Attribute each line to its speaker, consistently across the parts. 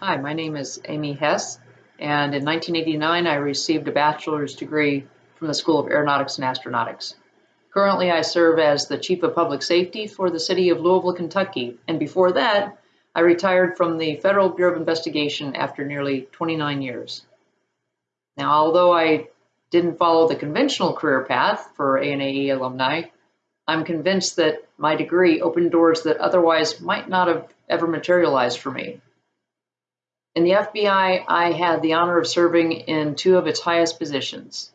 Speaker 1: Hi, my name is Amy Hess, and in 1989 I received a bachelor's degree from the School of Aeronautics and Astronautics. Currently, I serve as the Chief of Public Safety for the city of Louisville, Kentucky, and before that, I retired from the Federal Bureau of Investigation after nearly 29 years. Now, although I didn't follow the conventional career path for ANAE alumni, I'm convinced that my degree opened doors that otherwise might not have ever materialized for me. In the FBI, I had the honor of serving in two of its highest positions.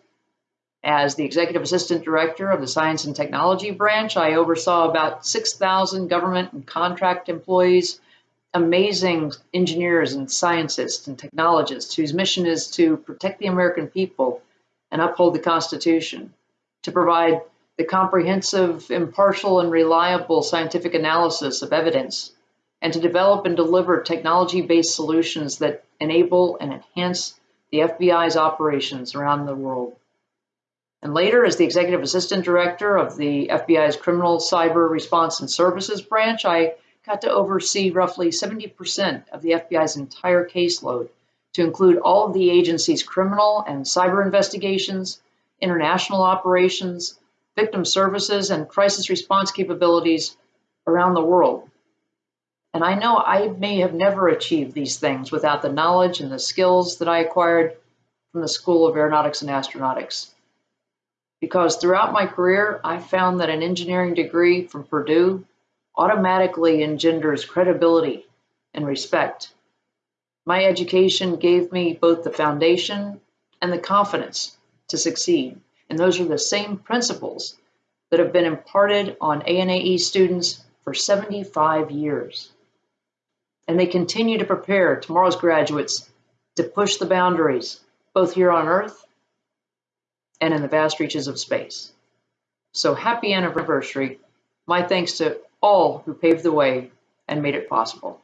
Speaker 1: As the Executive Assistant Director of the Science and Technology Branch, I oversaw about 6,000 government and contract employees, amazing engineers and scientists and technologists whose mission is to protect the American people and uphold the Constitution, to provide the comprehensive, impartial, and reliable scientific analysis of evidence and to develop and deliver technology-based solutions that enable and enhance the FBI's operations around the world. And later, as the Executive Assistant Director of the FBI's Criminal Cyber Response and Services branch, I got to oversee roughly 70% of the FBI's entire caseload, to include all of the agency's criminal and cyber investigations, international operations, victim services, and crisis response capabilities around the world. And I know I may have never achieved these things without the knowledge and the skills that I acquired from the School of Aeronautics and Astronautics. Because throughout my career, I found that an engineering degree from Purdue automatically engenders credibility and respect. My education gave me both the foundation and the confidence to succeed. And those are the same principles that have been imparted on ANAE students for 75 years and they continue to prepare tomorrow's graduates to push the boundaries, both here on Earth and in the vast reaches of space. So happy anniversary. My thanks to all who paved the way and made it possible.